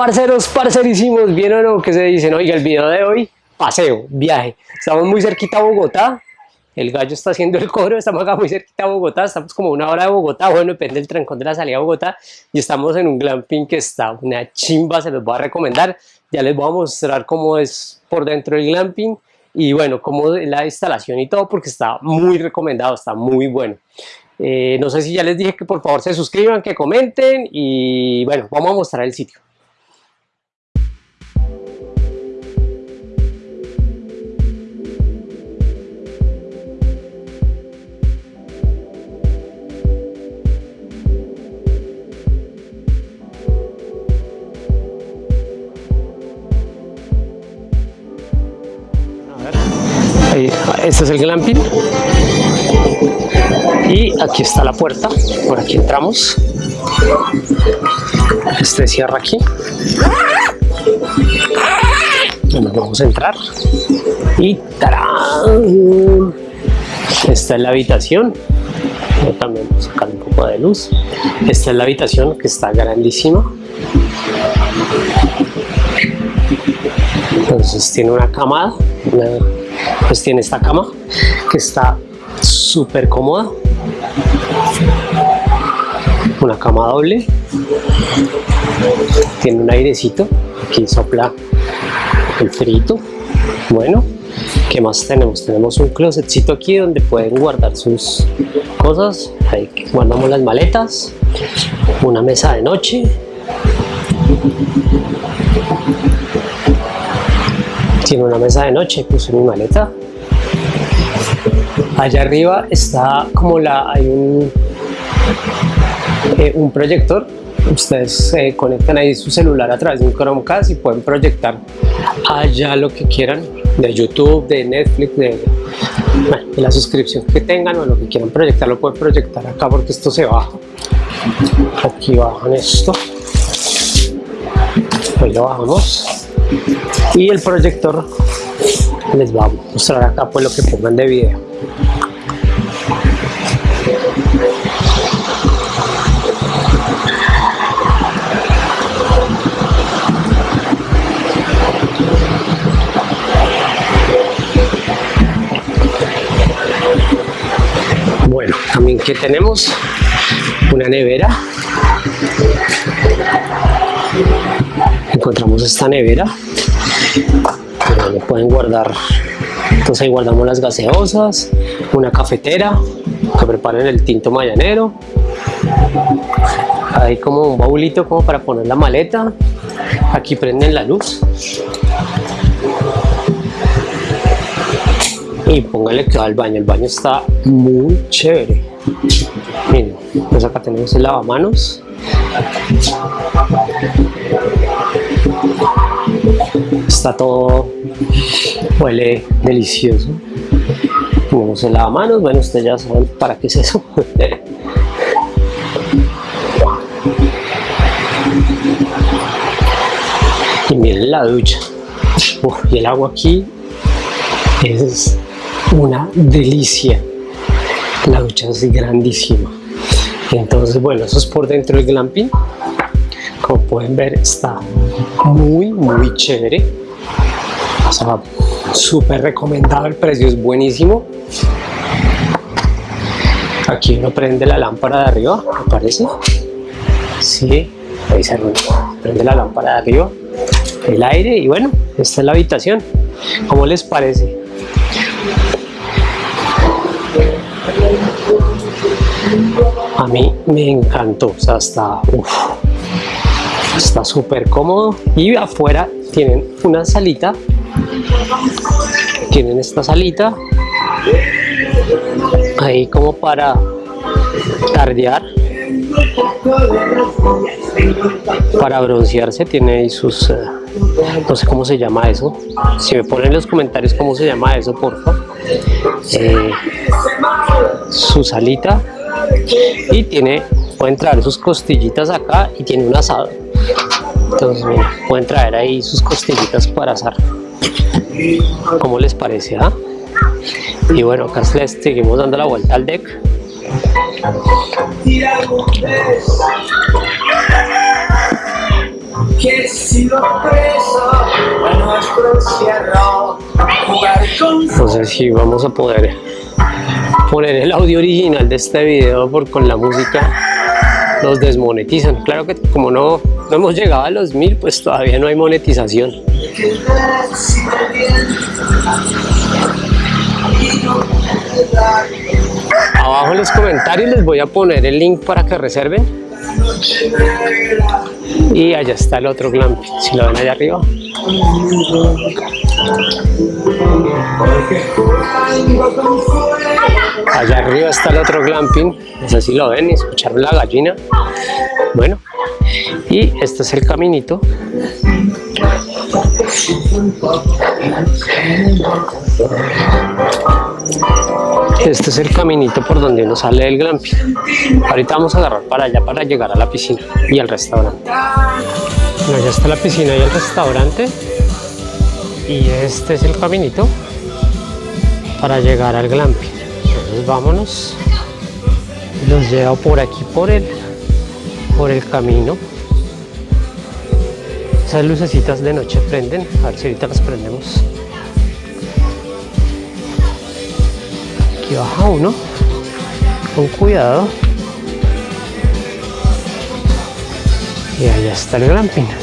Parceros, parcerísimos, ¿vieron o qué se dicen? Oiga, el video de hoy, paseo, viaje. Estamos muy cerquita a Bogotá. El gallo está haciendo el coro, estamos acá muy cerquita a Bogotá, estamos como una hora de Bogotá, bueno, depende del trancón de la salida a Bogotá, y estamos en un glamping que está una chimba, se los voy a recomendar, ya les voy a mostrar cómo es por dentro del glamping, y bueno, cómo es la instalación y todo, porque está muy recomendado, está muy bueno. Eh, no sé si ya les dije que por favor se suscriban, que comenten, y bueno, vamos a mostrar el sitio. Este es el glamping y aquí está la puerta. Por aquí entramos. Este cierra aquí. Bueno, vamos a entrar. Y ¡tarán! esta es la habitación. Yo también voy a sacar un poco de luz. Esta es la habitación que está grandísima. Entonces tiene una cama pues tiene esta cama que está súper cómoda. Una cama doble. Tiene un airecito aquí sopla el frito. Bueno ¿qué más tenemos? tenemos un closetcito aquí donde pueden guardar sus cosas. Guardamos las maletas una mesa de noche tiene una mesa de noche, puse mi maleta. Allá arriba está como la, hay un, eh, un proyector. Ustedes se conectan ahí su celular a través de un Chromecast y pueden proyectar allá lo que quieran de YouTube, de Netflix, de, la suscripción que tengan o lo que quieran proyectar lo pueden proyectar acá porque esto se baja. Aquí bajan esto. Pues lo bajamos y el proyector les va a mostrar acá pues lo que pongan de video. Bueno también que tenemos una nevera encontramos esta nevera. Donde pueden guardar. Entonces ahí guardamos las gaseosas una cafetera que preparen el tinto mayanero hay como un baulito como para poner la maleta. Aquí prenden la luz. Y póngale que va al baño. El baño está muy chévere. Miren pues acá tenemos el lavamanos está todo huele delicioso. Tenemos el lavamanos bueno ustedes ya saben para qué es eso. Y miren la ducha. Y el agua aquí es una delicia. La ducha es grandísima. Entonces bueno eso es por dentro del glamping como pueden ver está muy muy chévere. O sea súper recomendado el precio es buenísimo. Aquí uno prende la lámpara de arriba me parece. Sí ahí se prende la lámpara de arriba el aire y bueno esta es la habitación. ¿cómo les parece? a mí me encantó, o sea, está, está súper cómodo. Y afuera tienen una salita, tienen esta salita. Ahí como para tardear. Para broncearse tiene ahí sus eh, no sé cómo se llama eso. Si me ponen en los comentarios cómo se llama eso porfa eh, su salita. Y tiene pueden traer sus costillitas acá y tiene un asado entonces pueden traer ahí sus costillitas para asar ¿cómo les parece? Ah? y bueno acá les seguimos dando la vuelta al deck que si lo preso a nuestro encierro jugar con entonces sí vamos a poder poner el audio original de este video por con la música nos desmonetizan. Claro que como no, no hemos llegado a los mil pues todavía no hay monetización. Abajo en los comentarios les voy a poner el link para que reserven. Y allá está el otro glamping si lo ven allá arriba allá arriba está el otro glamping no sé si lo ven y escucharon la gallina bueno y este es el caminito este es el caminito por donde uno sale del glamping. Ahorita vamos a agarrar para allá para llegar a la piscina y al restaurante. Bueno, ya está la piscina y el restaurante. Y este es el caminito para llegar al glamping. Vámonos. Los llevo por aquí por el, por el camino. Esas lucecitas de noche prenden. A ver si ahorita las prendemos. Aquí baja uno. Con cuidado. Y allá está el glamping.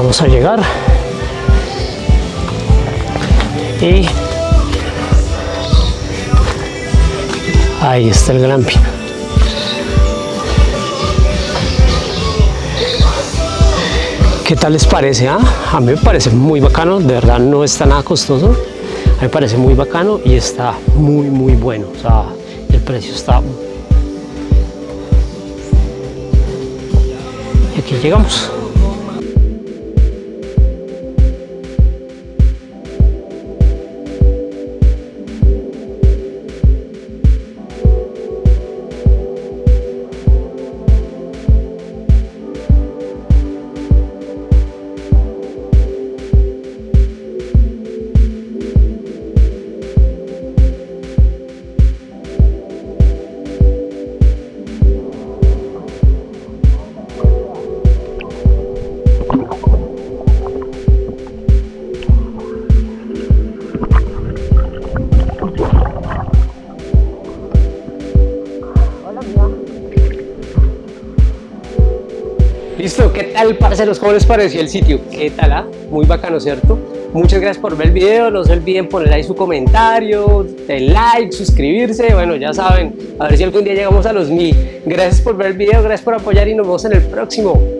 Vamos a llegar. Y ahí está el glamping. ¿Qué tal les parece? Ah? A mí me parece muy bacano, de verdad no está nada costoso. A mí me parece muy bacano y está muy muy bueno. O sea, el precio está... Y aquí llegamos. Listo, ¿qué tal parceros? ¿Cómo les pareció el sitio? ¿Qué tal? Ah? Muy bacano, ¿cierto? Muchas gracias por ver el video, no se olviden poner ahí su comentario, el like, suscribirse, bueno, ya saben, a ver si algún día llegamos a los mil. Gracias por ver el video, gracias por apoyar y nos vemos en el próximo.